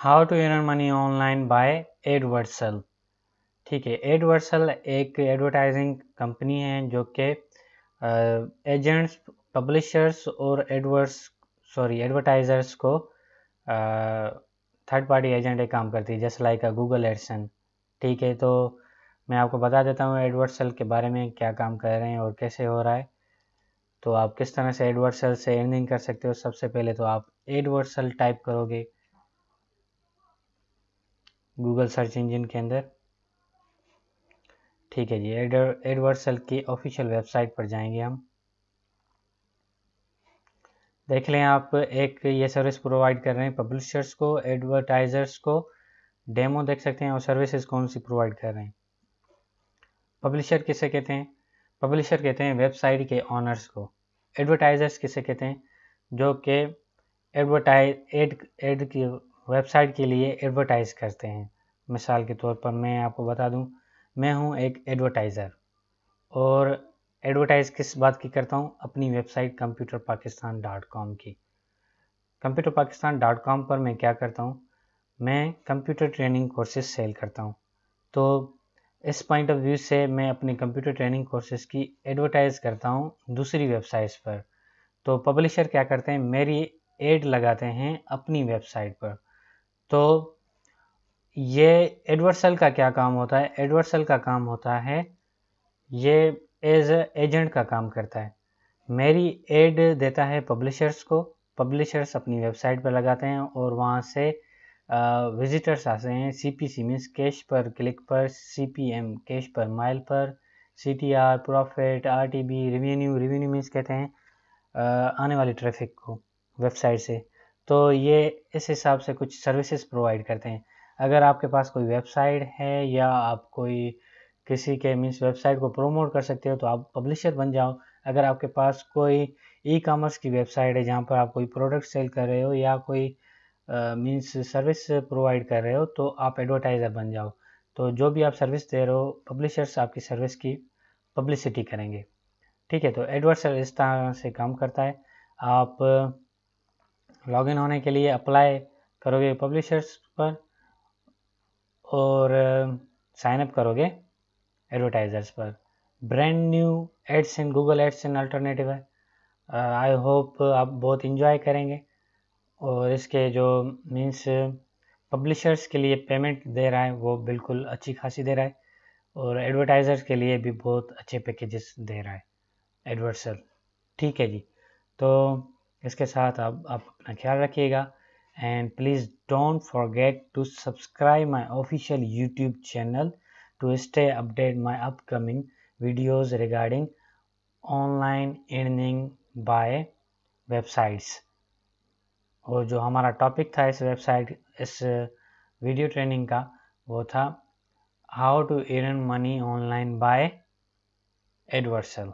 How to earn money online by Adversal ठीक है Adversal एक एडवर्टाइजिंग कंपनी है जो कि एजेंट्स पब्लिशर्स और एडवर्स सॉरी एडवर्टाइजर्स को थर्ड पार्टी एजेंट एक काम करती है, जैसे लाइक गूगल एडसन ठीक है तो मैं आपको बता देता हूँ एडवर्सल के बारे में क्या काम कर रहे हैं और कैसे हो रहा है। तो आप किस तरह से एडवर्सल से अर्निंग कर सकते हो, सबसे पहले तो आप एडवर्सल टाइप करोगे। गूगल सर्च इंजन के अंदर। ठीक है जी एडवर्सल की ऑफिशियल वेबसाइट पर जाएँगे हम। देख लें आप, एक ये सर्विस प्रोवाइड कर रहे हैं पब्लिशर्स को एडवर्टाइजर्स को। डेमो देख सकते हैं और सर्विसेज़ कौन सी प्रोवाइड कर रहे हैं। पब्लिशर किसे कहते हैं? पब्लिशर कहते हैं वेबसाइट के ऑनर्स को। एडवर्टाइजर्स किसे कहते हैं? जो कि एडवर्टाइज एड एड की वेबसाइट के लिए एडवर्टाइज करते हैं। मिसाल के तौर पर मैं आपको बता दूँ, मैं हूँ एक एडवर्टाइज़र और एडवर्टाइज़ किस बात की करता हूँ? अपनी website computer Pakistan dot com की। कंप्यूटर पाकिस्तान डॉट कॉम पर मैं क्या करता हूँ? मैं कंप्यूटर ट्रेनिंग कोर्सेज सेल करता हूँ। तो इस पॉइंट ऑफ़ व्यू से मैं अपनी कंप्यूटर ट्रेनिंग कोर्सेज की एडवर्टाइज करता हूँ दूसरी वेबसाइट्स पर। तो पब्लिशर क्या करते हैं? मेरी एड लगाते हैं अपनी वेबसाइट पर। तो ये एडवर्सल का क्या काम होता है? एडवर्सल का काम होता है, ये एज एजेंट का काम करता है। मेरी एड देता है पब्लिशर्स को पब्लिशर्स अपनी वेबसाइट पर लगाते हैं और वहाँ से विजिटर्स आते हैं C P C means cash per click पर C P M cash per mile पर C T R profit R T B revenue revenue means कहते हैं आने वाली ट्रैफ़िक को वेबसाइट से। तो ये इस हिसाब से कुछ सर्विसेज़ प्रोवाइड करते हैं। अगर आपके पास कोई वेबसाइट है या आप कोई किसी के मीन्स वेबसाइट को प्रोमोट कर सकते हो तो आप पब्लिशर बन जाओ। अगर आपके पास कोई ई कॉमर्स की वेबसाइट है जहाँ पर आप कोई प्रोडक्ट सेल कर रहे हो या कोई मीन्स सर्विस प्रोवाइड कर रहे हो तो आप एडवर्टाइज़र बन जाओ। तो जो भी आप सर्विस दे रहे हो पब्लिशर्स आपकी सर्विस की पब्लिसिटी करेंगे। ठीक है तो एडवर्सर इस तरह से काम करता है। आप लॉगिन होने के लिए अप्लाई करोगे पब्लिशर्स पर और साइन अप करोगे एडवर्टाइजर्स पर। Brand new ads in Google ads in alternative है। आई होप आप बहुत इंजॉय करेंगे और इसके जो मीन्स पब्लिशर्स के लिए पेमेंट दे रहा है वो बिल्कुल अच्छी खासी दे रहा है और एडवर्टाइज़र्स के लिए भी बहुत अच्छे पैकेजेस दे रहा है। एडवर्सल ठीक है जी। तो इसके साथ अब आप अपना ख्याल रखिएगा। And please don't forget to subscribe my official YouTube channel to stay update my upcoming videos regarding online earning by websites और जो हमारा टॉपिक था इस वेबसाइट इस वीडियो ट्रेनिंग का, वो था how to earn money online by Adversal